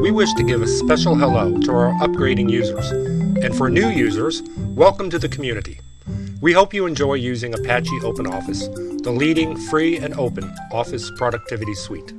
We wish to give a special hello to our upgrading users. And for new users, welcome to the community. We hope you enjoy using Apache OpenOffice, the leading free and open office productivity suite.